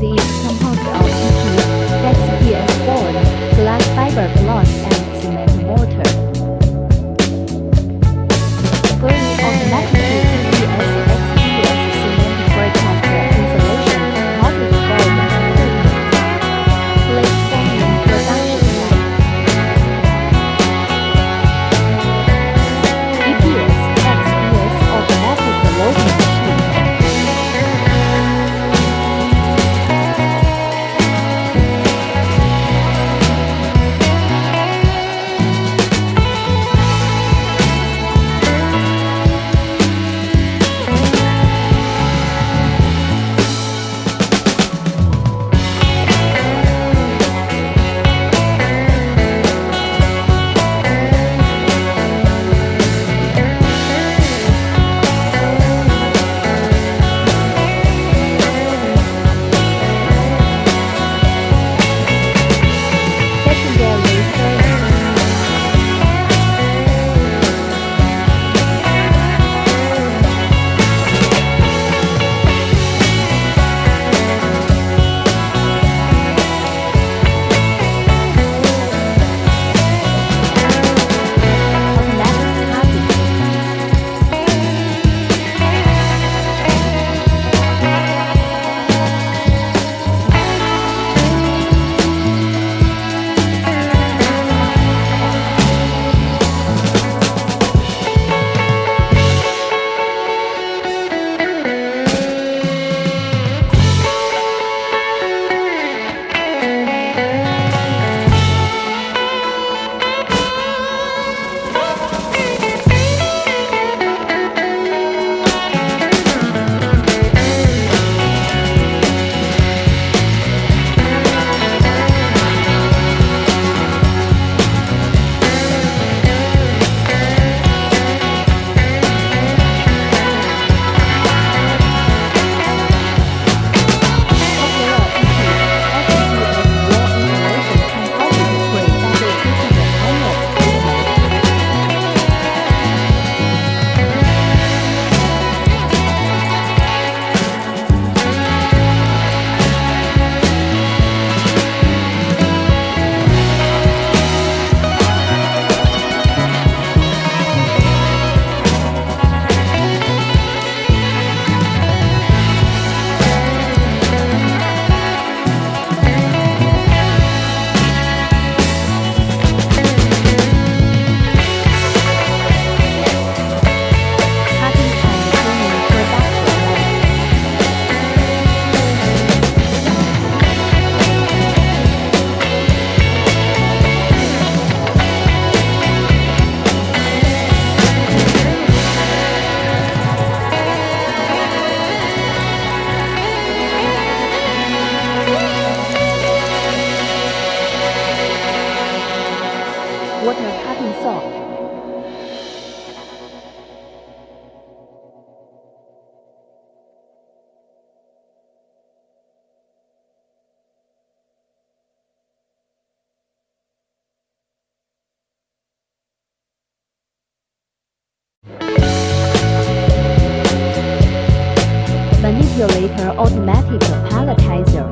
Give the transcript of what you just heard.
City. water cutting saw. manipulator automatic palletizer